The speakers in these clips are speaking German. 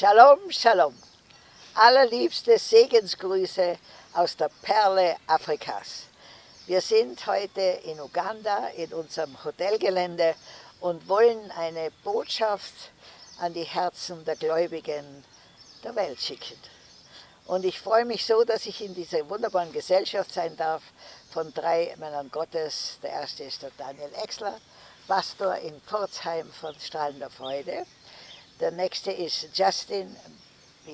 Shalom, Shalom. Allerliebste Segensgrüße aus der Perle Afrikas. Wir sind heute in Uganda in unserem Hotelgelände und wollen eine Botschaft an die Herzen der Gläubigen der Welt schicken. Und ich freue mich so, dass ich in dieser wunderbaren Gesellschaft sein darf von drei Männern Gottes. Der erste ist der Daniel Exler, Pastor in Pforzheim von Strahlender Freude. Der nächste ist Justin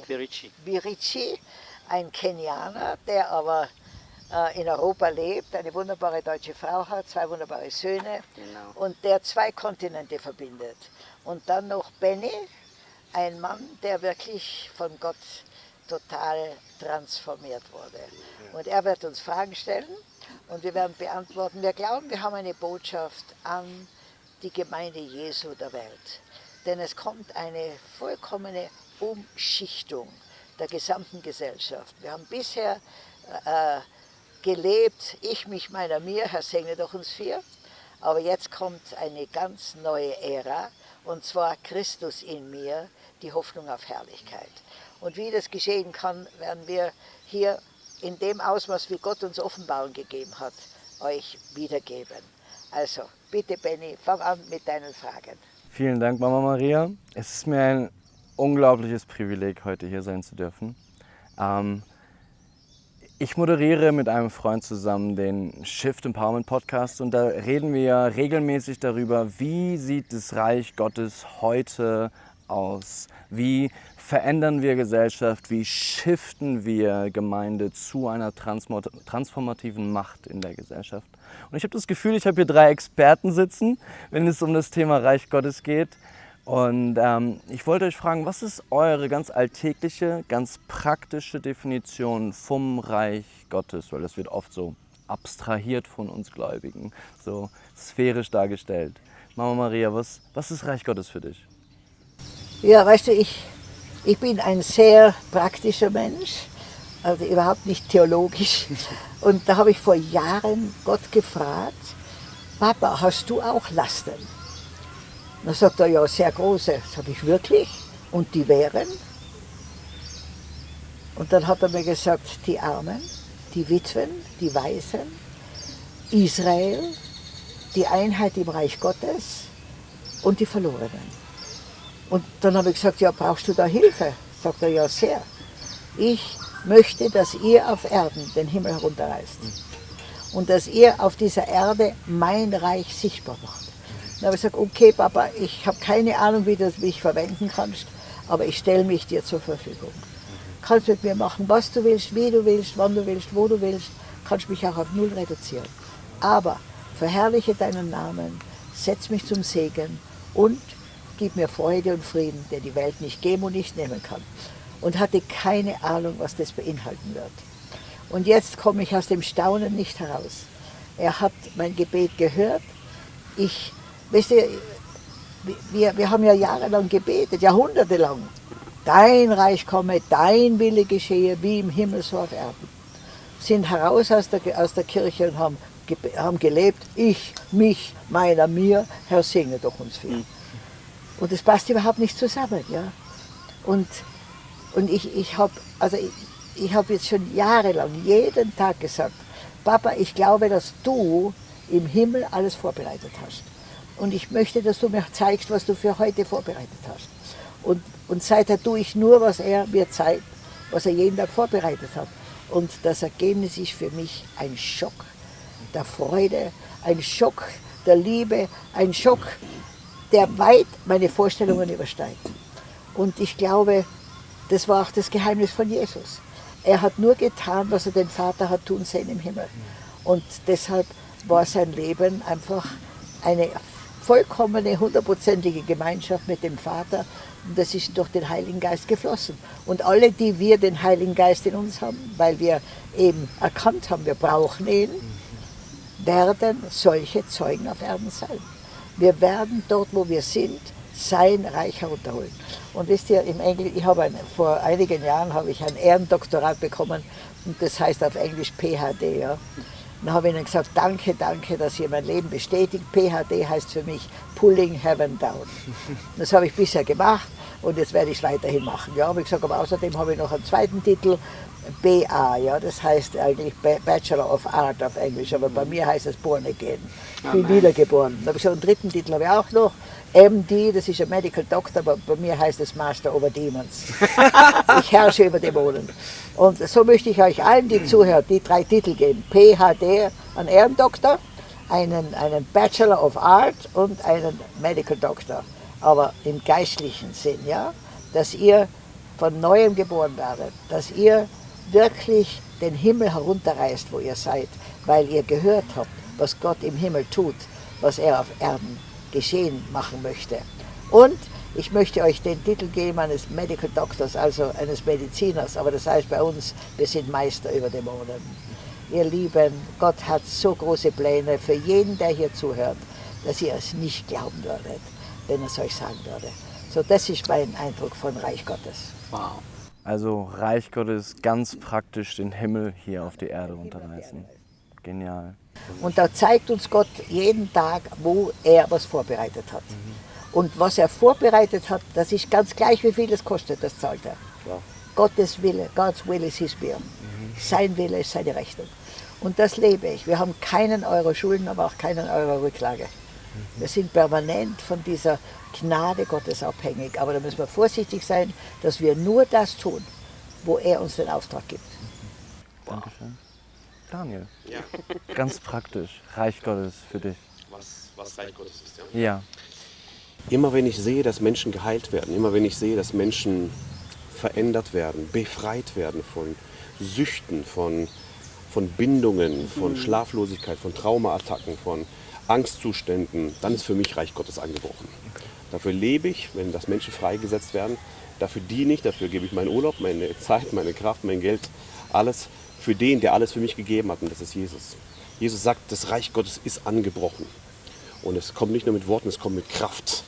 Birici, Birici ein Kenianer, der aber äh, in Europa lebt, eine wunderbare deutsche Frau hat, zwei wunderbare Söhne genau. und der zwei Kontinente verbindet. Und dann noch Benny, ein Mann, der wirklich von Gott total transformiert wurde. Und er wird uns Fragen stellen und wir werden beantworten. Wir glauben, wir haben eine Botschaft an die Gemeinde Jesu der Welt. Denn es kommt eine vollkommene Umschichtung der gesamten Gesellschaft. Wir haben bisher äh, gelebt, ich, mich, meiner, mir, Herr segne doch uns vier, aber jetzt kommt eine ganz neue Ära, und zwar Christus in mir, die Hoffnung auf Herrlichkeit. Und wie das geschehen kann, werden wir hier in dem Ausmaß, wie Gott uns Offenbarung gegeben hat, euch wiedergeben. Also, bitte Benny, fang an mit deinen Fragen. Vielen Dank, Mama Maria. Es ist mir ein unglaubliches Privileg, heute hier sein zu dürfen. Ähm, ich moderiere mit einem Freund zusammen den Shift Empowerment Podcast und da reden wir regelmäßig darüber, wie sieht das Reich Gottes heute aus? Wie verändern wir Gesellschaft? Wie shiften wir Gemeinde zu einer transformativen Macht in der Gesellschaft? Und ich habe das Gefühl, ich habe hier drei Experten sitzen, wenn es um das Thema Reich Gottes geht. Und ähm, ich wollte euch fragen, was ist eure ganz alltägliche, ganz praktische Definition vom Reich Gottes? Weil das wird oft so abstrahiert von uns Gläubigen, so sphärisch dargestellt. Mama Maria, was, was ist Reich Gottes für dich? Ja, weißt du, ich, ich bin ein sehr praktischer Mensch, also überhaupt nicht theologisch. Und da habe ich vor Jahren Gott gefragt, Papa, hast du auch Lasten? Dann sagt er, ja, sehr große. Sag ich, wirklich? Und die wären? Und dann hat er mir gesagt, die Armen, die Witwen, die Waisen, Israel, die Einheit im Reich Gottes und die Verlorenen. Und dann habe ich gesagt, ja, brauchst du da Hilfe? Sagt er, ja, sehr. Ich möchte, dass ihr auf Erden den Himmel herunterreißt. Und dass ihr auf dieser Erde mein Reich sichtbar macht. Dann habe ich gesagt, okay Papa, ich habe keine Ahnung, wie du mich verwenden kannst, aber ich stelle mich dir zur Verfügung. Kannst mit mir machen, was du willst, wie du willst, wann du willst, wo du willst, kannst mich auch auf Null reduzieren. Aber verherrliche deinen Namen, setz mich zum Segen und gib mir Freude und Frieden, der die Welt nicht geben und nicht nehmen kann. Und hatte keine Ahnung, was das beinhalten wird. Und jetzt komme ich aus dem Staunen nicht heraus. Er hat mein Gebet gehört. Ich Weißt du, wir, wir haben ja jahrelang gebetet, jahrhundertelang. Dein Reich komme, dein Wille geschehe, wie im Himmel so auf Erden. Sind heraus aus der, aus der Kirche und haben, haben gelebt, ich, mich, meiner, mir, Herr, segne doch uns viel. Und das passt überhaupt nicht zusammen. Ja? Und, und ich, ich habe also ich, ich hab jetzt schon jahrelang, jeden Tag gesagt, Papa, ich glaube, dass du im Himmel alles vorbereitet hast. Und ich möchte, dass du mir zeigst, was du für heute vorbereitet hast. Und, und seither tue ich nur, was er mir zeigt, was er jeden Tag vorbereitet hat. Und das Ergebnis ist für mich ein Schock der Freude, ein Schock der Liebe, ein Schock, der weit meine Vorstellungen übersteigt. Und ich glaube, das war auch das Geheimnis von Jesus. Er hat nur getan, was er den Vater hat tun sehen im Himmel. Und deshalb war sein Leben einfach eine vollkommene, hundertprozentige Gemeinschaft mit dem Vater und das ist durch den Heiligen Geist geflossen. Und alle, die wir den Heiligen Geist in uns haben, weil wir eben erkannt haben, wir brauchen ihn, werden solche Zeugen auf Erden sein. Wir werden dort, wo wir sind, sein Reich herunterholen. Und wisst ihr, im Englisch, ich habe ein, vor einigen Jahren habe ich ein Ehrendoktorat bekommen und das heißt auf Englisch PhD. Ja. Dann habe ich ihnen gesagt, danke, danke, dass ihr mein Leben bestätigt. PHD heißt für mich Pulling Heaven Down. Das habe ich bisher gemacht und jetzt werde ich es weiterhin machen. Ja, wie gesagt, aber außerdem habe ich noch einen zweiten Titel, BA, ja, das heißt eigentlich Bachelor of Art auf Englisch, aber bei mir heißt es Born Again. Ich bin wiedergeboren. Da habe ich so einen dritten Titel habe ich auch noch, MD, das ist ein Medical Doctor, aber bei mir heißt es Master over Demons. ich herrsche über Dämonen. Und so möchte ich euch allen, die zuhören, die drei Titel geben. PhD, ein Ehrendoktor, einen, einen Bachelor of Art und einen Medical Doctor. Aber im geistlichen Sinn, ja, dass ihr von neuem geboren werdet, dass ihr wirklich den Himmel herunterreißt, wo ihr seid, weil ihr gehört habt, was Gott im Himmel tut, was er auf Erden geschehen machen möchte. Und ich möchte euch den Titel geben eines Medical Doctors, also eines Mediziners, aber das heißt bei uns, wir sind Meister über Dämonen. Ihr Lieben, Gott hat so große Pläne für jeden, der hier zuhört, dass ihr es nicht glauben würdet, wenn er es euch sagen würde. So, das ist mein Eindruck von Reich Gottes. Wow. Also Reich Gottes ganz praktisch den Himmel hier auf die Erde runterreißen. Genial. Und da zeigt uns Gott jeden Tag, wo er was vorbereitet hat. Mhm. Und was er vorbereitet hat, das ist ganz gleich, wie viel es kostet, das zahlt er. Ja. Gottes Wille, God's will is his will. Mhm. Sein Wille ist seine Rechnung. Und das lebe ich. Wir haben keinen Euro Schulden, aber auch keinen Euro Rücklage. Wir sind permanent von dieser Gnade Gottes abhängig. Aber da müssen wir vorsichtig sein, dass wir nur das tun, wo er uns den Auftrag gibt. Dankeschön. Daniel. Ja. Ganz praktisch. Reich Gottes für dich. Was, was Reich Gottes ist, ja? Ja. Immer wenn ich sehe, dass Menschen geheilt werden, immer wenn ich sehe, dass Menschen verändert werden, befreit werden von Süchten, von, von Bindungen, von mhm. Schlaflosigkeit, von Traumaattacken, von Angstzuständen, dann ist für mich Reich Gottes angebrochen. Dafür lebe ich, wenn das Menschen freigesetzt werden. Dafür diene ich, dafür gebe ich meinen Urlaub, meine Zeit, meine Kraft, mein Geld, alles für den, der alles für mich gegeben hat, und das ist Jesus. Jesus sagt, das Reich Gottes ist angebrochen. Und es kommt nicht nur mit Worten, es kommt mit Kraft.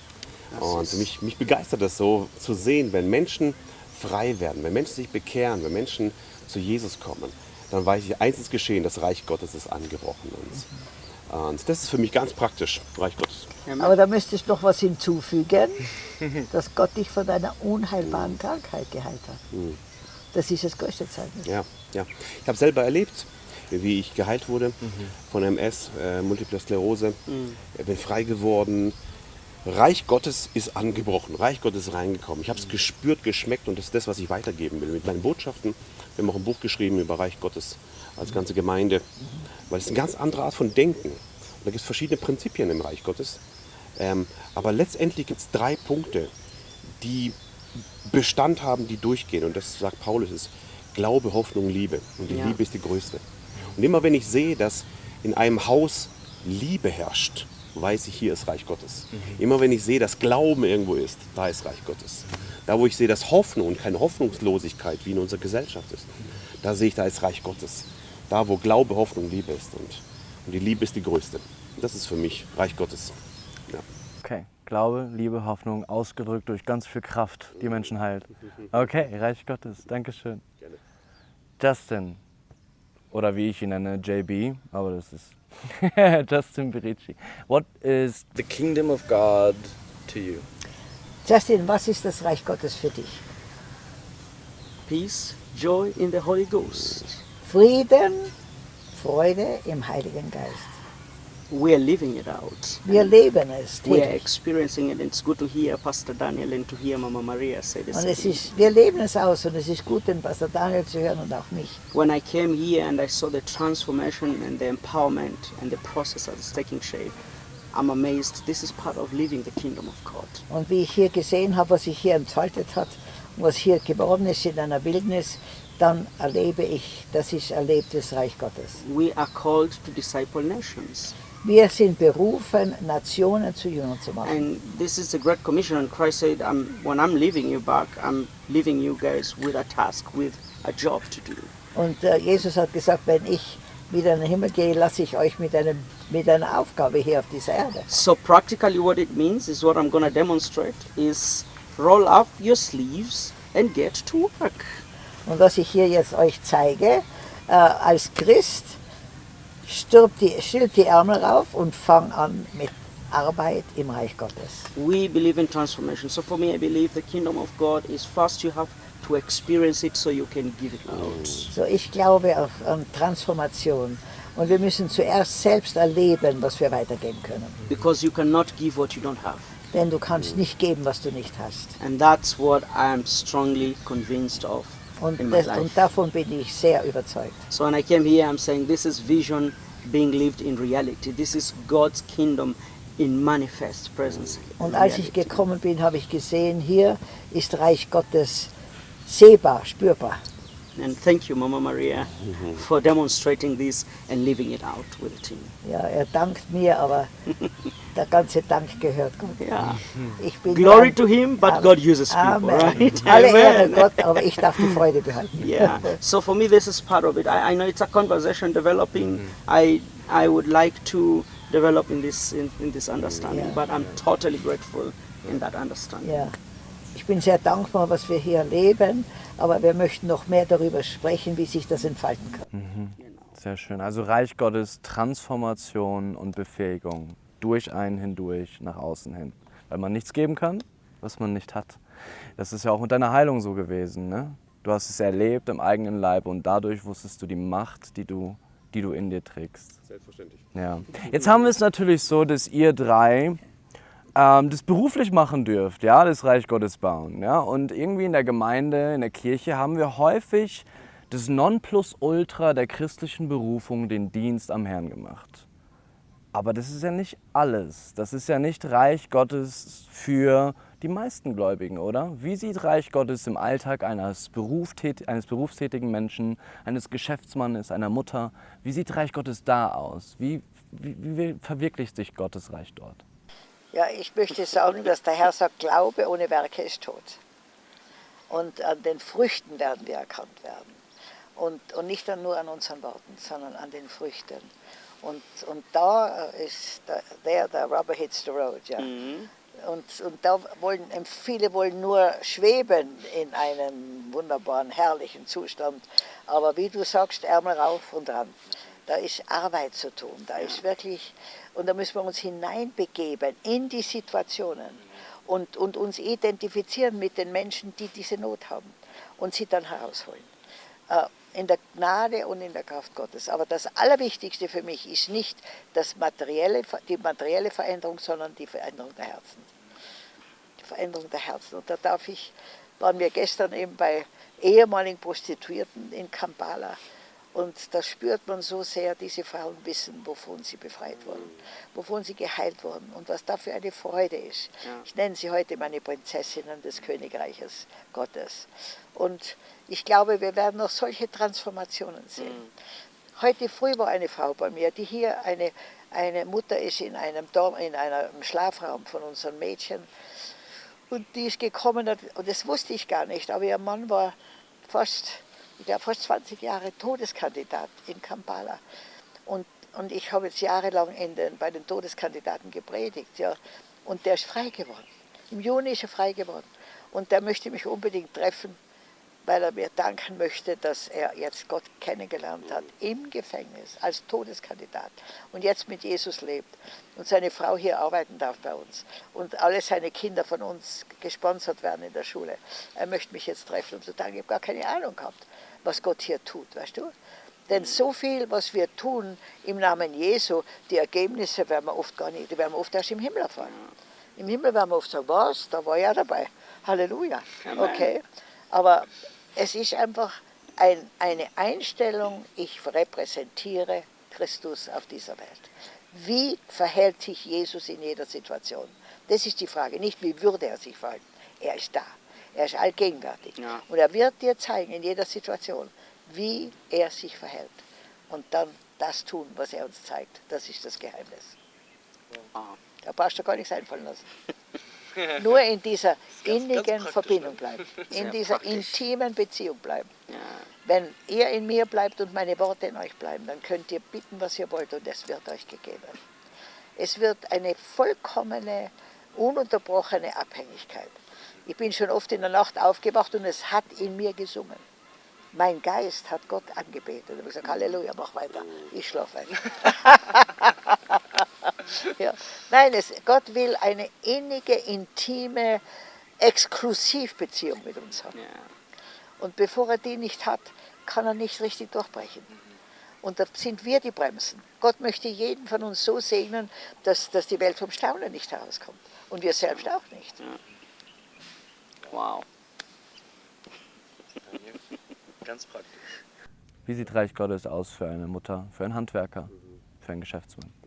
Und mich, mich begeistert das so zu sehen, wenn Menschen frei werden, wenn Menschen sich bekehren, wenn Menschen zu Jesus kommen, dann weiß ich, eins ist geschehen, das Reich Gottes ist angebrochen. Und, und das ist für mich ganz praktisch, Reich Gottes. Aber da müsste ich noch was hinzufügen, dass Gott dich von einer unheilbaren Krankheit geheilt hat. Mhm. Das ist das größte Zeichen. Ja, ja. Ich habe selber erlebt, wie ich geheilt wurde mhm. von MS, äh, Multiple Sklerose. Mhm. Ich bin frei geworden. Reich Gottes ist angebrochen, Reich Gottes ist reingekommen. Ich habe es mhm. gespürt, geschmeckt und das ist das, was ich weitergeben will. Mit meinen Botschaften. Wir haben auch ein Buch geschrieben über Reich Gottes als ganze Gemeinde. Weil es ist eine ganz andere Art von Denken. Und da gibt es verschiedene Prinzipien im Reich Gottes. Ähm, aber letztendlich gibt es drei Punkte, die Bestand haben, die durchgehen. Und das sagt Paulus, ist Glaube, Hoffnung, Liebe. Und die ja. Liebe ist die größte. Und immer wenn ich sehe, dass in einem Haus Liebe herrscht, weiß ich, hier ist Reich Gottes. Mhm. Immer wenn ich sehe, dass Glauben irgendwo ist, da ist Reich Gottes. Da, wo ich sehe, dass Hoffnung und keine Hoffnungslosigkeit wie in unserer Gesellschaft ist, da sehe ich, da ist Reich Gottes. Da, wo Glaube, Hoffnung, Liebe ist. Und, und die Liebe ist die größte. Das ist für mich Reich Gottes. Ja. Okay. Glaube, Liebe, Hoffnung, ausgedrückt durch ganz viel Kraft, die Menschen heilt. Okay, Reich Gottes, Dankeschön. Justin, oder wie ich ihn nenne, JB, aber das ist Justin Berici. What is the kingdom of God to you? Justin, was ist das Reich Gottes für dich? Peace, joy in the Holy Ghost. Frieden, Freude im Heiligen Geist. we are living it out. Wir leben es. We are experiencing it. It's good to hear Pastor Daniel and to hear Mama Maria say this. Und es ist, wir leben es aus und es ist gut, den Pastor Daniel zu hören und auch mich. When I came here and I saw the transformation and the empowerment and the process that's taking shape, I'm amazed. This is part of living the kingdom of God. Und wie ich hier gesehen habe, was sich hier entfaltet hat, was hier geworden ist in einer Wildnis, dann erlebe ich, das ist erlebtes Reich Gottes. We are called to disciple nations. Wir sind berufen, Nationen zu Jüngern zu machen. And this is a great commission. And Christ said, I'm, when I'm leaving you back, I'm leaving you guys with a task, with a job to do. Und uh, Jesus hat gesagt, wenn ich wieder in den Himmel gehe, lasse ich euch mit, einem, mit einer Aufgabe hier auf dieser Erde. So practically what it means is what I'm going to demonstrate is roll up your sleeves and get to work. Und was ich hier jetzt euch zeige, uh, als Christ, stülp die, stülp die Ärmel rauf und fang an mit Arbeit im Reich Gottes. We believe in transformation. So for me, I believe the kingdom of God is first you have to experience it so you can give it out. So ich glaube auch an Transformation. Und wir müssen zuerst selbst erleben, was wir weitergeben können. Because you cannot give what you don't have. Denn du kannst nicht geben, was du nicht hast. And that's what I am strongly convinced of Und, das, und davon bin ich sehr überzeugt. So when I came here, I'm saying this is vision being lived in reality. This is God's kingdom in manifest presence. in Und als ich reality. gekommen bin, habe ich gesehen, hier ist Reich Gottes sehbar, spürbar. And thank you, Mama Maria, for demonstrating this and living it out with the team. Ja, er dankt mir, aber der ganze Dank gehört Gott. Yeah. Ich bin Glory to Him, but Amen. God uses people, Amen. right? Alle Ehre Amen. Gott, aber ich darf die Freude behalten. Yeah. So for me, this is part of it. I, I know it's a conversation developing. I I would like to develop in this in, in this understanding, Yeah. but I'm totally grateful in that understanding. Ja. Ich bin sehr dankbar, was wir hier erleben, aber wir möchten noch mehr darüber sprechen, wie sich das entfalten kann. Sehr schön. Also Reich Gottes, Transformation und Befähigung durch einen hindurch, nach außen hin. Weil man nichts geben kann, was man nicht hat. Das ist ja auch mit deiner Heilung so gewesen. Ne? Du hast es erlebt im eigenen Leib und dadurch wusstest du die Macht, die du, die du in dir trägst. Selbstverständlich. Ja. Jetzt haben wir es natürlich so, dass ihr drei ähm, das beruflich machen dürft, ja, das Reich Gottes bauen. Ja? Und irgendwie in der Gemeinde, in der Kirche haben wir häufig das Nonplusultra der christlichen Berufung, den Dienst am Herrn gemacht. Aber das ist ja nicht alles. Das ist ja nicht Reich Gottes für die meisten Gläubigen, oder? Wie sieht Reich Gottes im Alltag eines, eines berufstätigen Menschen, eines Geschäftsmannes, einer Mutter, wie sieht Reich Gottes da aus? Wie, wie, wie verwirklicht sich Gottes Reich dort? Ja, ich möchte sagen, dass der Herr sagt, Glaube ohne Werke ist tot. Und an den Früchten werden wir erkannt werden. Und, und nicht nur an unseren Worten, sondern an den Früchten. Und, und da ist, der, there the rubber hits the road. Ja. Und, und da wollen, viele wollen nur schweben in einem wunderbaren, herrlichen Zustand. Aber wie du sagst, Ärmel rauf und ran. Da ist Arbeit zu tun. Da ist wirklich, und da müssen wir uns hineinbegeben in die Situationen und, und uns identifizieren mit den Menschen, die diese Not haben und sie dann herausholen. Äh, in der Gnade und in der Kraft Gottes. Aber das Allerwichtigste für mich ist nicht das materielle, die materielle Veränderung, sondern die Veränderung der Herzen. Die Veränderung der Herzen. Und da darf ich, waren wir gestern eben bei ehemaligen Prostituierten in Kampala. Und da spürt man so sehr, diese Frauen wissen, wovon sie befreit wurden, wovon sie geheilt wurden und was da für eine Freude ist. Ich nenne sie heute meine Prinzessinnen des Königreiches Gottes. Und ich glaube, wir werden noch solche Transformationen sehen. Heute früh war eine Frau bei mir, die hier eine, eine Mutter ist in einem, Dorm, in einem Schlafraum von unseren Mädchen. Und die ist gekommen, und das wusste ich gar nicht, aber ihr Mann war fast, ich glaube, fast 20 Jahre Todeskandidat in Kampala. Und, und ich habe jetzt jahrelang in den, bei den Todeskandidaten gepredigt. Ja. Und der ist frei geworden. Im Juni ist er frei geworden. Und der möchte mich unbedingt treffen, weil er mir danken möchte, dass er jetzt Gott kennengelernt hat im Gefängnis als Todeskandidat und jetzt mit Jesus lebt und seine Frau hier arbeiten darf bei uns und alle seine Kinder von uns gesponsert werden in der Schule. Er möchte mich jetzt treffen und zu sagen, ich habe gar keine Ahnung gehabt, was Gott hier tut, weißt du? Denn so viel, was wir tun im Namen Jesu, die Ergebnisse werden wir oft gar nicht, die werden wir oft erst im Himmel erfahren. Im Himmel werden wir oft sagen, was, da war ja dabei. Halleluja. Okay. Aber es ist einfach ein, eine Einstellung, ich repräsentiere Christus auf dieser Welt. Wie verhält sich Jesus in jeder Situation? Das ist die Frage, nicht wie würde er sich verhalten. Er ist da, er ist allgegenwärtig. Ja. Und er wird dir zeigen in jeder Situation, wie er sich verhält. Und dann das tun, was er uns zeigt. Das ist das Geheimnis. Ah. Da brauchst du gar nichts einfallen lassen. Nur in dieser ganz innigen praktisch, Verbindung ne? bleiben, Sehr in dieser praktisch. intimen Beziehung bleiben. Ja. Wenn ihr in mir bleibt und meine Worte in euch bleiben, dann könnt ihr bitten, was ihr wollt und es wird euch gegeben. Es wird eine vollkommene, ununterbrochene Abhängigkeit. Ich bin schon oft in der Nacht aufgewacht und es hat in mir gesungen. Mein Geist hat Gott angebetet. Und ich habe gesagt, Halleluja, mach weiter. Ich schlafe ein. Ja. Nein, es, Gott will eine innige, intime Exklusivbeziehung mit uns haben. Yeah. Und bevor er die nicht hat, kann er nicht richtig durchbrechen. Und da sind wir die Bremsen. Gott möchte jeden von uns so segnen, dass, dass die Welt vom Staunen nicht herauskommt. Und wir selbst auch nicht. Wow. Ganz praktisch. Wie sieht Reich Gottes aus für eine Mutter, für einen Handwerker, für einen Geschäftsmann?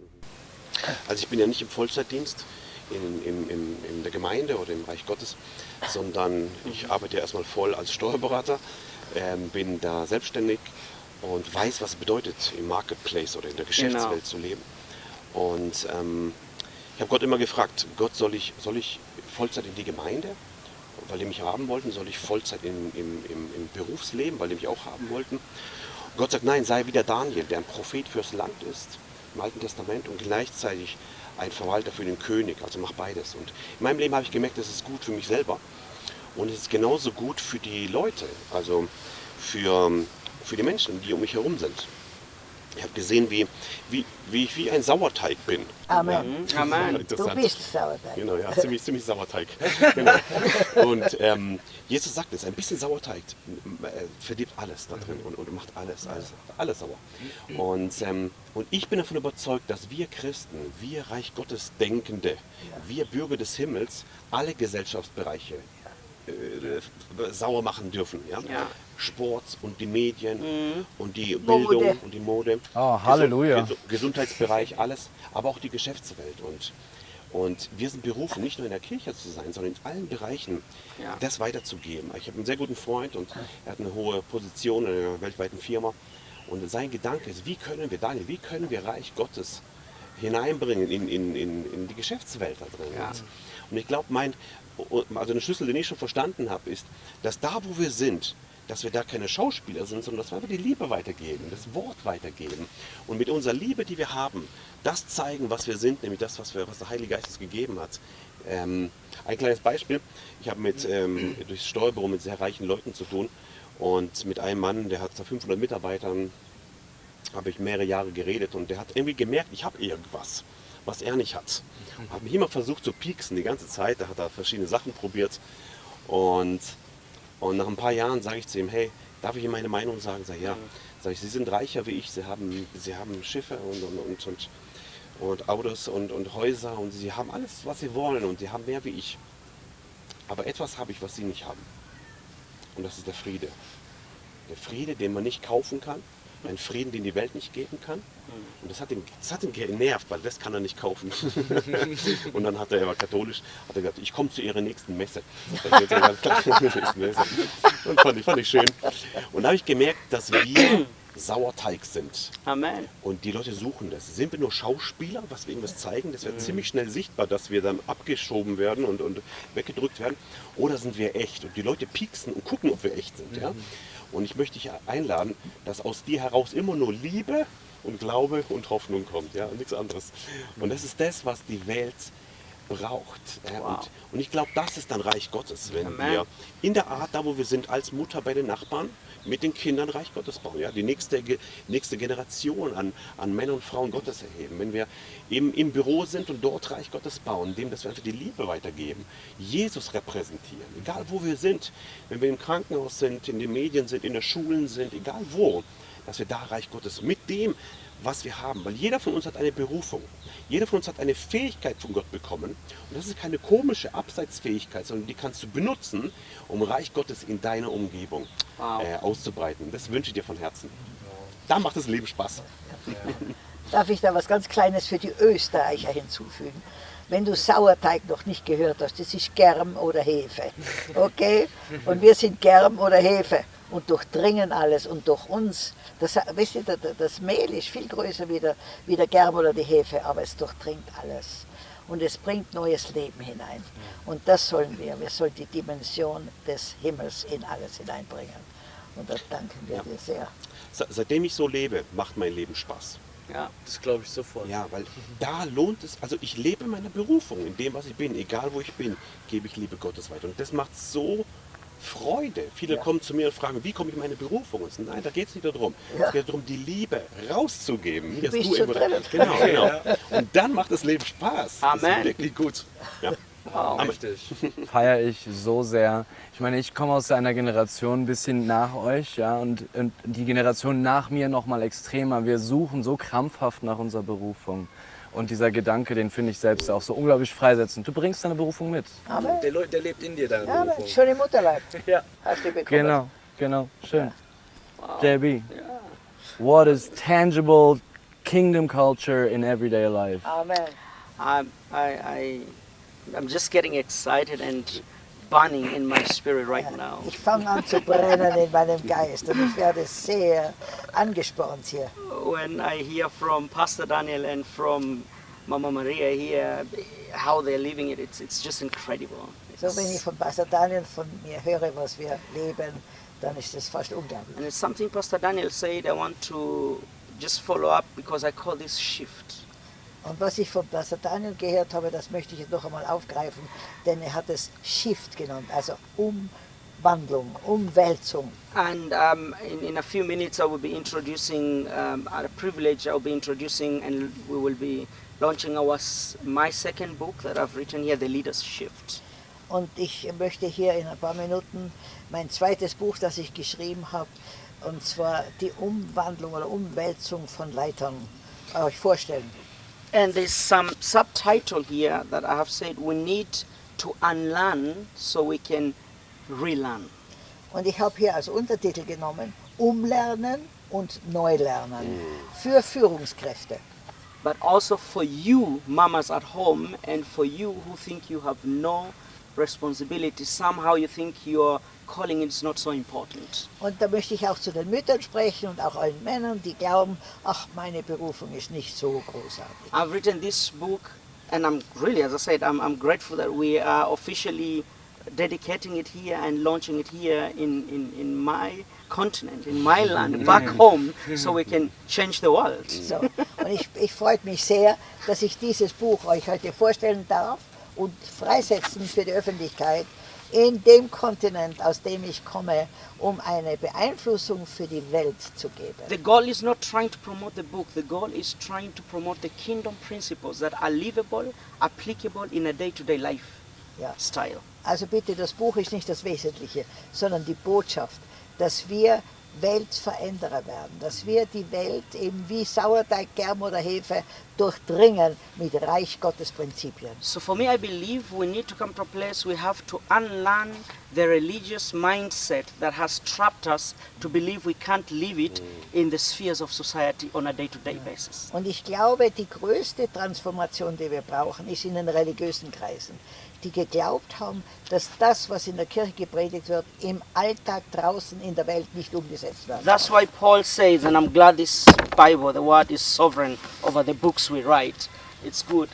Also ich bin ja nicht im Vollzeitdienst in, in, in, in der Gemeinde oder im Reich Gottes, sondern ich arbeite erstmal voll als Steuerberater, ähm, bin da selbstständig und weiß, was es bedeutet, im Marketplace oder in der Geschäftswelt Genau. zu leben. Und ähm, ich habe Gott immer gefragt, Gott, soll ich, soll ich Vollzeit in die Gemeinde, weil die mich haben wollten? Soll ich Vollzeit im, im, im, im Berufsleben, weil die mich auch haben wollten? Und Gott sagt, nein, sei wie der Daniel, der ein Prophet fürs Land ist, im Alten Testament und gleichzeitig ein Verwalter für den König. Also mach beides. Und in meinem Leben habe ich gemerkt, das ist gut für mich selber. Und es ist genauso gut für die Leute, also für, für die Menschen, die um mich herum sind. Ich habe gesehen, wie, wie, wie ich wie ein Sauerteig bin. Amen. Amen. Du bist Sauerteig. Genau, ja, ziemlich, ziemlich Sauerteig. Genau. Und ähm, Jesus sagt es, ein bisschen Sauerteig äh, verdirbt alles da drin und, und macht alles, alles, alles sauer. Und, ähm, und ich bin davon überzeugt, dass wir Christen, wir Reich Gottes Denkende, wir Bürger des Himmels, alle Gesellschaftsbereiche äh, sauer machen dürfen. Ja? Ja. Sport und die Medien und die Mode. Bildung und die Mode. Oh, Halleluja. Gesu- Gesundheitsbereich, alles, aber auch die Geschäftswelt. Und, und wir sind berufen, nicht nur in der Kirche zu sein, sondern in allen Bereichen Ja. das weiterzugeben. Ich habe einen sehr guten Freund und er hat eine hohe Position in einer weltweiten Firma. Und sein Gedanke ist, wie können wir, Daniel, wie können wir Reich Gottes hineinbringen in, in, in, in die Geschäftswelt da drin. Ja. Und ich glaube, mein, also eine Schlüssel, den ich schon verstanden habe, ist, dass da, wo wir sind, dass wir da keine Schauspieler sind, sondern dass wir einfach die Liebe weitergeben, das Wort weitergeben. Und mit unserer Liebe, die wir haben, das zeigen, was wir sind, nämlich das, was, wir, was der Heilige Geist uns gegeben hat. Ähm, ein kleines Beispiel. Ich habe mit ähm, durchs Steuerbüro mit sehr reichen Leuten zu tun und mit einem Mann, der hat 500 Mitarbeitern, habe ich mehrere Jahre geredet und der hat irgendwie gemerkt, ich habe irgendwas, was er nicht hat. Habe mich immer versucht zu pieksen die ganze Zeit, da hat er verschiedene Sachen probiert und, und nach ein paar Jahren sage ich zu ihm, hey, darf ich Ihnen meine Meinung sagen? Sag ja. Sag ich, Sie sind reicher wie ich, Sie haben, Sie haben Schiffe und, und, und, und, und Autos und, und Häuser und Sie haben alles, was Sie wollen und Sie haben mehr wie ich. Aber etwas habe ich, was Sie nicht haben. Und das ist der Friede. Der Friede, den man nicht kaufen kann. Ein Frieden, den die Welt nicht geben kann. Und das hat ihn, das hat ihn genervt, weil das kann er nicht kaufen. und dann hat er, er war katholisch, hat er gesagt, ich komme zu ihrer nächsten Messe. Und fand ich, fand ich schön. Und da habe ich gemerkt, dass wir Sauerteig sind. Amen. Und die Leute suchen das. Sind wir nur Schauspieler, was wir irgendwas zeigen? Das wird ziemlich schnell sichtbar, dass wir dann abgeschoben werden und, und weggedrückt werden. Oder sind wir echt? Und die Leute pieksen und gucken, ob wir echt sind. Ja? Und ich möchte dich einladen, dass aus dir heraus immer nur Liebe und Glaube und Hoffnung kommt. Ja? Und nichts anderes. Und das ist das, was die Welt braucht. Wow. Und, und ich glaube, das ist dann Reich Gottes, wenn Amen. wir in der Art, da wo wir sind, als Mutter bei den Nachbarn, mit den Kindern Reich Gottes bauen. Ja? Die nächste, nächste Generation an, an Männern und Frauen Gottes erheben. Wenn wir im, im Büro sind und dort Reich Gottes bauen, indem dass wir einfach die Liebe weitergeben, Jesus repräsentieren, egal wo wir sind, wenn wir im Krankenhaus sind, in den Medien sind, in den Schulen sind, egal wo, dass wir da Reich Gottes mit dem, was wir haben. Weil jeder von uns hat eine Berufung. Jeder von uns hat eine Fähigkeit von Gott bekommen. Und das ist keine komische Abseitsfähigkeit, sondern die kannst du benutzen, um Reich Gottes in deiner Umgebung Wow. äh, auszubreiten. Das wünsche ich dir von Herzen. Da macht das Leben Spaß. Darf ich da was ganz Kleines für die Österreicher hinzufügen? Wenn du Sauerteig noch nicht gehört hast, das ist Germ oder Hefe. Okay? Und wir sind Germ oder Hefe und durchdringen alles. Und durch uns, das, wisst ihr, das- das Mehl ist viel größer wie der, wie der Germ oder die Hefe, aber es durchdringt alles. Und es bringt neues Leben hinein. Und das sollen wir. Wir sollen die Dimension des Himmels in alles hineinbringen. Und da danken wir dir sehr. Se- Seitdem ich so lebe, macht mein Leben Spaß. Ja. Das glaube ich sofort. Ja, weil da lohnt es, also ich lebe meiner Berufung, in dem, was ich bin, egal wo ich bin, gebe ich Liebe Gottes weiter. Und das macht so Freude. Viele kommen zu mir und fragen, wie komme ich in meine Berufung? Und nein, da geht es nicht darum. Es geht darum, die Liebe rauszugeben. Hier bist hast so immer- drin. Genau, genau. Und dann macht das Leben Spaß. Das Amen. ist wirklich gut. Ja. Amen. feiere ich so sehr. Ich meine, ich komme aus einer Generation ein bisschen nach euch, ja, und, und die Generation nach mir noch mal extremer. Wir suchen so krampfhaft nach unserer Berufung. Und dieser Gedanke, den finde ich selbst auch so unglaublich freisetzend. Du bringst deine Berufung mit. Amen. Der, Leu- der lebt in dir, deine Amen. Berufung. Schon im Mutterleib. Ja. Hast du bekommen. Genau, genau, schön. JB, what is tangible kingdom culture in everyday life? Amen. I'm, I, I, I'm just getting excited and burning in my spirit right now. Ich fange an zu brennen in meinem Geist und ich werde sehr angespornt hier. When I hear from Pastor Daniel and from Mama Maria here, how they're living it, it's, it's just incredible. So wenn ich von Pastor Daniel von mir höre, was wir leben, dann ist das fast unglaublich. And it's something Pastor Daniel said I want to just follow up because I call this shift. Und was ich von Pastor Daniel gehört habe, das möchte ich jetzt noch einmal aufgreifen, denn er hat es Shift genannt, also Umwandlung, Umwälzung. And um, in, in a few minutes, I will be introducing, um, at a privilege, I will be introducing and we will be launching our, my second book that I've written here, The Leader's Shift. Und ich möchte hier in ein paar Minuten mein zweites Buch, das ich geschrieben habe, und zwar die Umwandlung oder Umwälzung von Leitern, euch vorstellen. And there's some subtitle here that I have said we need to unlearn so we can relearn. Und ich habe hier als Untertitel genommen, Umlernen und Neulernen mm. für Führungskräfte. But also for you, mamas at home, and for you who think you have no responsibility, somehow you think your calling is not so important. Und da möchte ich auch zu den Müttern sprechen und auch allen Männern, die glauben, ach, meine Berufung ist nicht so großartig. I've written this book, and I'm really, as I said, I'm, I'm grateful that we are officially dedicating it here and launching it here in, in, in my continent, in my land, back home, so we can change the world. So. Und ich, ich freue mich sehr, dass ich dieses Buch euch heute vorstellen darf und freisetzen für die Öffentlichkeit in dem Kontinent, aus dem ich komme, um eine Beeinflussung für die Welt zu geben. The goal is not trying to promote the book, the goal is trying to promote the kingdom principles that are livable, applicable in a day to day life Ja. style. Also bitte, das Buch ist nicht das Wesentliche, sondern die Botschaft, dass wir Weltveränderer werden, dass wir die Welt eben wie Sauerteig, Germ oder Hefe durchdringen mit Reich Gottes Prinzipien. So for me, I believe we need to come to a place we have to unlearn the religious mindset that has trapped us to believe we can't live it in the spheres of society on a day-to-day basis. Und ich glaube, die größte Transformation, die wir brauchen, ist in den religiösen Kreisen, die geglaubt haben, dass das, was in der Kirche gepredigt wird, im Alltag draußen in der Welt nicht umgesetzt wird. That's why Paul says, and I'm glad this Bible, the word is sovereign over the books we write. It's good.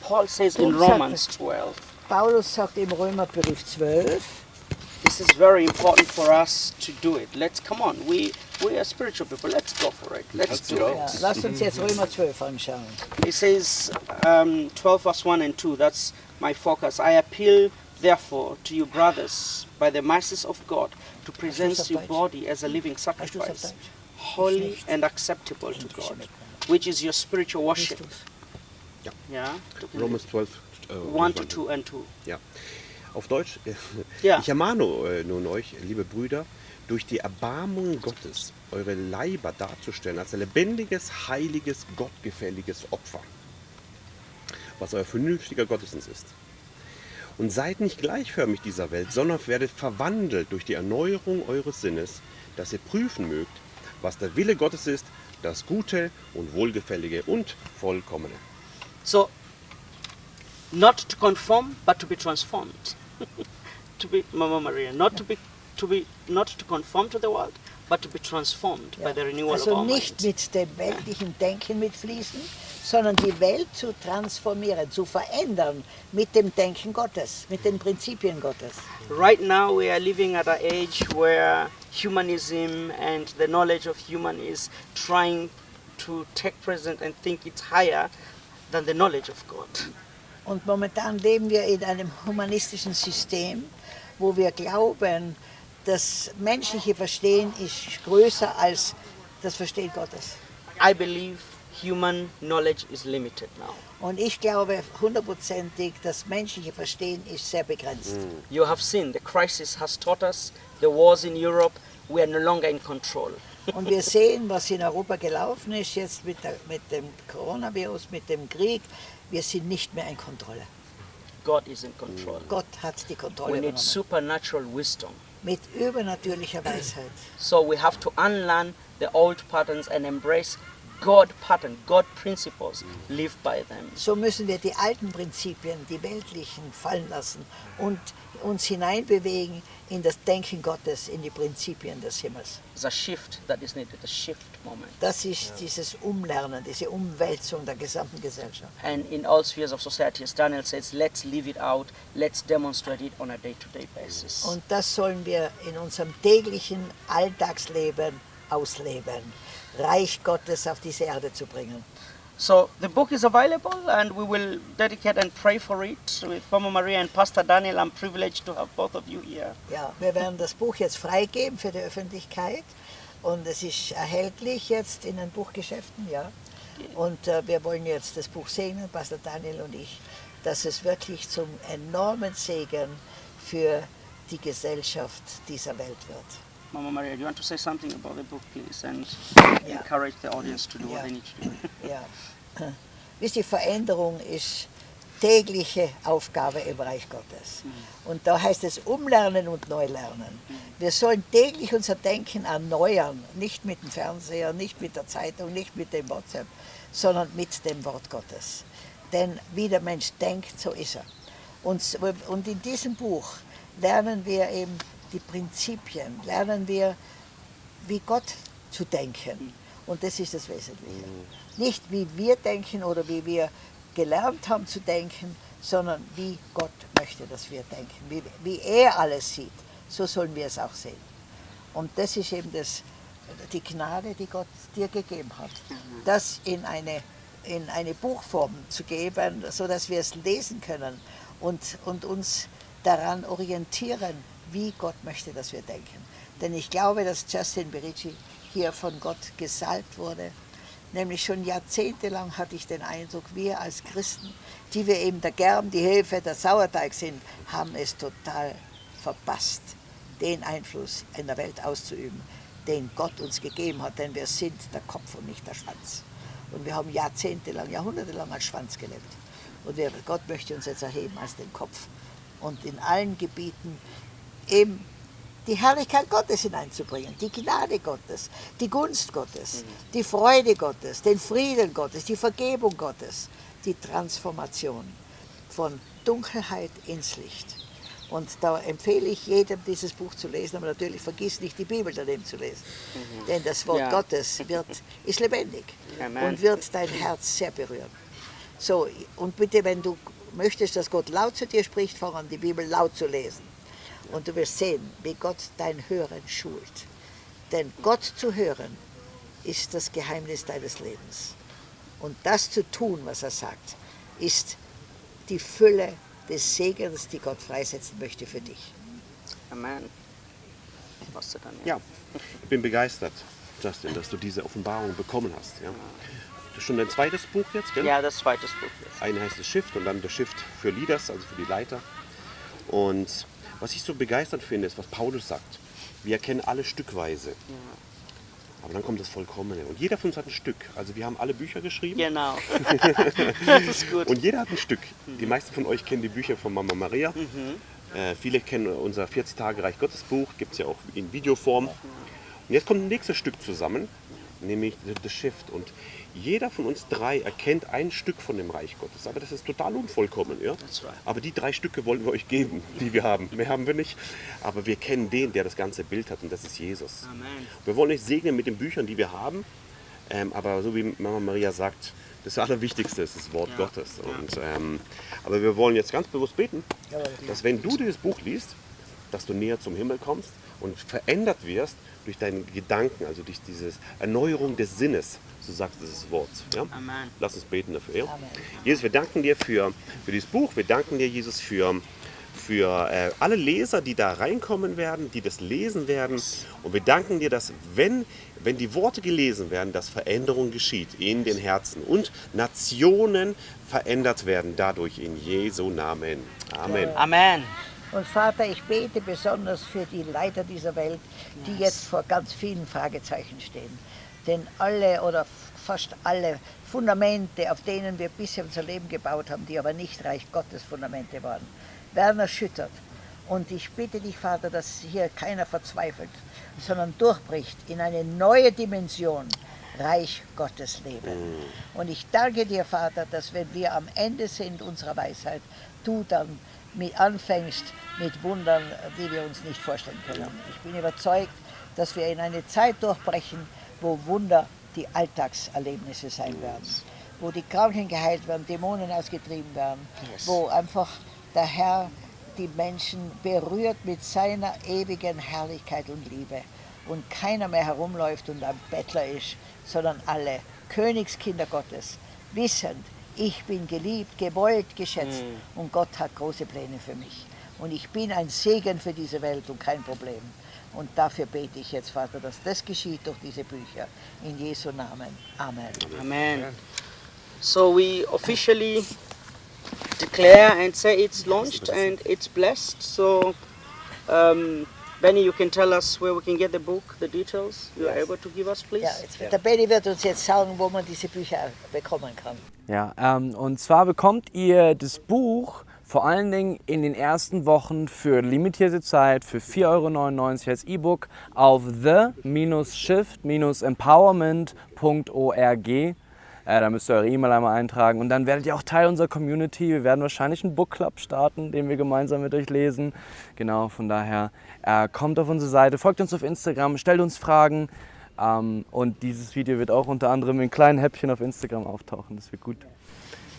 Paul says in Romans 12, Paulus sagt im Römerbrief 12, this is very important for us to do it. Let's come on. We we are spiritual people. Let's go for it. Let's Let's do go. it. ja, lasst uns jetzt Römer 12 anschauen. It says um, 12 verse 1 and 2. That's my focus. I appeal therefore to you brothers by the mercies of God to present your body as a living Hast du es auf sacrifice, holy and acceptable to God, mit. Which is your spiritual worship. Christus. Yeah. Romans 12, äh, 1 to 2 and 2. Ja. Auf Deutsch. äh, Ja. Ich ermahne äh, nun euch, liebe Brüder, durch die Erbarmung Gottes eure Leiber darzustellen als ein lebendiges, heiliges, gottgefälliges Opfer, was euer vernünftiger Gottesdienst ist. Und seid nicht gleichförmig dieser Welt, sondern werdet verwandelt durch die Erneuerung eures Sinnes, dass ihr prüfen mögt, was der Wille Gottes ist, das Gute und Wohlgefällige und Vollkommene. So, not to conform, but to be transformed. to be, Mama Maria, not to be, to be, not to conform to the world, but to be transformed by Ja. the renewal of Also our nicht mind. mit dem weltlichen Denken mitfließen, sondern die Welt zu transformieren, zu verändern mit dem Denken Gottes, mit den Prinzipien Gottes. Right now, we are living at an age where humanism and the knowledge of human is trying to take present and think it's higher than the knowledge of God. Und momentan leben wir in einem humanistischen System, wo wir glauben, das menschliche Verstehen ist größer als das Verstehen Gottes. I believe human knowledge is limited now. Und ich glaube hundertprozentig, das menschliche Verstehen ist sehr begrenzt. Mm. You have seen the crisis has taught us the wars in Europe, we are no longer in control. Und wir sehen, was in Europa gelaufen ist, jetzt mit, der, mit dem Coronavirus, mit dem Krieg. Wir sind nicht mehr in Kontrolle. God is in control. Mm. Gott hat die Kontrolle We need supernatural wisdom. Mit übernatürlicher Weisheit. So we have to unlearn the old patterns and embrace God pattern, God principles, live by them. So müssen wir die alten Prinzipien, die weltlichen, fallen lassen und uns hineinbewegen in das Denken Gottes, in die Prinzipien des Himmels. A shift that is needed, a shift moment. Das ist dieses Umlernen, diese Umwälzung der gesamten Gesellschaft. And in all spheres of society, as Daniel says, let's live it out, let's demonstrate it on a day-to-day basis. Und das sollen wir in unserem täglichen Alltagsleben ausleben. Reich Gottes auf diese Erde zu bringen. So the book is available and we will dedicate and pray for it with Mama Maria and Pastor Daniel. I'm privileged to have both of you here. Ja, wir werden das Buch jetzt freigeben für die Öffentlichkeit und es ist erhältlich jetzt in den Buchgeschäften, ja. Und äh, wir wollen jetzt das Buch segnen, Pastor Daniel und ich, dass es wirklich zum enormen Segen für die Gesellschaft dieser Welt wird. Mama Maria, do you want to say something about the book, please, and Yeah. encourage the audience to do what Yeah. they need to do? Ja. Wisst ihr, Veränderung ist tägliche Aufgabe im Reich Gottes. Und da heißt es Umlernen und Neulernen. Wir sollen täglich unser Denken erneuern, nicht mit dem Fernseher, nicht mit der Zeitung, nicht mit dem WhatsApp, sondern mit dem Wort Gottes. Denn wie der Mensch denkt, so ist er. Und in diesem Buch lernen wir eben die Prinzipien, lernen wir, wie Gott zu denken. Und das ist das Wesentliche. Nicht wie wir denken oder wie wir gelernt haben zu denken, sondern wie Gott möchte, dass wir denken. Wie, wie er alles sieht, so sollen wir es auch sehen. Und das ist eben das, die Gnade, die Gott dir gegeben hat. Das in eine, in eine Buchform zu geben, sodass wir es lesen können und, und uns daran orientieren, wie Gott möchte, dass wir denken. Denn ich glaube, dass Justin Berici hier von Gott gesalbt wurde. Nämlich schon jahrzehntelang hatte ich den Eindruck, wir als Christen, die wir eben der Germ, die Hefe, der Sauerteig sind, haben es total verpasst, den Einfluss in der Welt auszuüben, den Gott uns gegeben hat. Denn wir sind der Kopf und nicht der Schwanz. Und wir haben jahrzehntelang, jahrhundertelang als Schwanz gelebt. Und Gott möchte uns jetzt erheben als den Kopf. Und in allen Gebieten eben die Herrlichkeit Gottes hineinzubringen, die Gnade Gottes, die Gunst Gottes, die Freude Gottes, den Frieden Gottes, die Vergebung Gottes, die Transformation von Dunkelheit ins Licht. Und da empfehle ich jedem, dieses Buch zu lesen, aber natürlich vergiss nicht, die Bibel daneben zu lesen. Denn das Wort Ja. Gottes wird, ist lebendig Amen. und wird dein Herz sehr berühren. So, und bitte, wenn du möchtest, dass Gott laut zu dir spricht, fang an, die Bibel laut zu lesen. Und du wirst sehen, wie Gott dein Hören schult. Denn Gott zu hören ist das Geheimnis deines Lebens. Und das zu tun, was er sagt, ist die Fülle des Segens, die Gott freisetzen möchte für dich. Amen. Pastor Daniel. Ja, ich bin begeistert, Justin, dass du diese Offenbarung bekommen hast. Ja. Das ist schon dein zweites Buch jetzt, gell? Yeah, das zweites Buch. Yes. Eine heißt das Shift und dann das Shift für Leaders, also für die Leiter. Und was ich so begeistert finde, ist, was Paulus sagt. Wir erkennen alle stückweise. Aber dann kommt das Vollkommene. Und jeder von uns hat ein Stück. Also wir haben alle Bücher geschrieben. Genau. das ist gut. Und jeder hat ein Stück. Die meisten von euch kennen die Bücher von Mama Maria. Äh, viele kennen unser 40 Tage Reich Gottes Buch, gibt es ja auch in Videoform. Und jetzt kommt ein nächstes Stück zusammen, nämlich The- Shift. Und jeder von uns drei erkennt ein Stück von dem Reich Gottes. Aber das ist total unvollkommen. Ja? Aber die drei Stücke wollen wir euch geben, die wir haben. Mehr haben wir nicht. Aber wir kennen den, der das ganze Bild hat und das ist Jesus. Amen. Wir wollen euch segnen mit den Büchern, die wir haben. Ähm, aber so wie Mama Maria sagt, das Allerwichtigste ist das Wort Ja. Gottes. Und, ähm, aber wir wollen jetzt ganz bewusst beten, dass wenn du dieses Buch liest, dass du näher zum Himmel kommst und verändert wirst durch deine Gedanken, also durch diese Erneuerung des Sinnes, so sagt dieses Wort. Ja? Amen. Lass uns beten dafür. Ja? Amen. Jesus, wir danken dir für, für dieses Buch. Wir danken dir, Jesus, für für äh, alle Leser, die da reinkommen werden, die das lesen werden. Und wir danken dir, dass wenn, wenn die Worte gelesen werden, dass Veränderung geschieht in den Herzen und Nationen verändert werden dadurch in Jesu Namen. Amen. Amen. Und Vater, ich bete besonders für die Leiter dieser Welt, die jetzt vor ganz vielen Fragezeichen stehen. Denn alle oder fast alle Fundamente, auf denen wir bisher unser Leben gebaut haben, die aber nicht Reich Gottes Fundamente waren, werden erschüttert. Und ich bitte dich, Vater, dass hier keiner verzweifelt, sondern durchbricht in eine neue Dimension, Reich Gottes leben. Und ich danke dir, Vater, dass wenn wir am Ende sind unserer Weisheit, du dann mit anfängst mit Wundern, die wir uns nicht vorstellen können. Ich bin überzeugt, dass wir in eine Zeit durchbrechen, wo Wunder die Alltagserlebnisse sein werden, wo die Kranken geheilt werden, Dämonen ausgetrieben werden, wo einfach der Herr die Menschen berührt mit seiner ewigen Herrlichkeit und Liebe. Und keiner mehr herumläuft und ein Bettler ist, sondern alle Königskinder Gottes, wissend, ich bin geliebt, gewollt, geschätzt und Gott hat große Pläne für mich. Und ich bin ein Segen für diese Welt und kein Problem. Und dafür bete ich jetzt, Vater, dass das geschieht durch diese Bücher. In Jesu Namen. Amen. Amen. So we officially declare and say it's launched and it's blessed. So, um, Benny, you can tell us where we can get the book, the details. You are able to give us, please. Ja, jetzt, Der Benny wird uns jetzt sagen, wo man diese Bücher bekommen kann. Ja, ähm, und zwar bekommt ihr das Buch vor allen Dingen in den ersten Wochen für limitierte Zeit für 4,99 Euro als E-Book auf the-shift-empowerment.org. Äh, da müsst ihr eure E-Mail einmal eintragen und dann werdet ihr auch Teil unserer Community. Wir werden wahrscheinlich einen Book Club starten, den wir gemeinsam mit euch lesen. Genau, von daher äh, kommt auf unsere Seite, folgt uns auf Instagram, stellt uns Fragen. Ähm, und dieses Video wird auch unter anderem in kleinen Häppchen auf Instagram auftauchen. Das wird gut.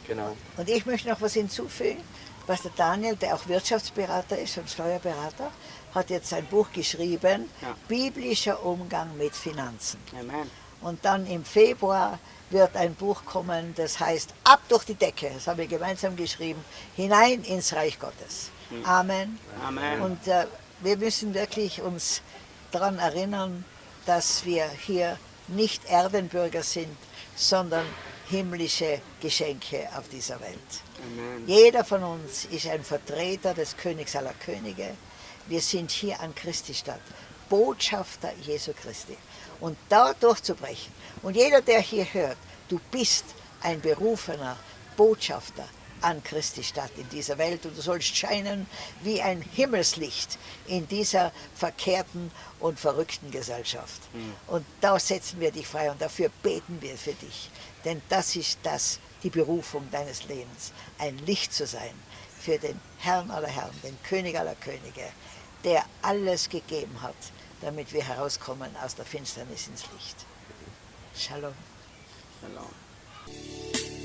Genau. Und ich möchte noch was hinzufügen. Was der Daniel, der auch Wirtschaftsberater ist und Steuerberater, hat jetzt ein Buch geschrieben, Ja. Biblischer Umgang mit Finanzen. Amen. Und dann im Februar wird ein Buch kommen, das heißt Ab durch die Decke, das haben wir gemeinsam geschrieben, hinein ins Reich Gottes. Amen. Amen. Und äh, wir müssen wirklich uns daran erinnern, dass wir hier nicht Erdenbürger sind, sondern himmlische Geschenke auf dieser Welt. Amen. Jeder von uns ist ein Vertreter des Königs aller Könige. Wir sind hier an Christi Stadt, Botschafter Jesu Christi. Und da durchzubrechen. Und jeder, der hier hört, du bist ein berufener Botschafter an Christi Stadt in dieser Welt und du sollst scheinen wie ein Himmelslicht in dieser verkehrten und verrückten Gesellschaft. Und da setzen wir dich frei und dafür beten wir für dich. Denn das ist das, die Berufung deines Lebens, ein Licht zu sein für den Herrn aller Herren, den König aller Könige, der alles gegeben hat, damit wir herauskommen aus der Finsternis ins Licht. Shalom. Shalom.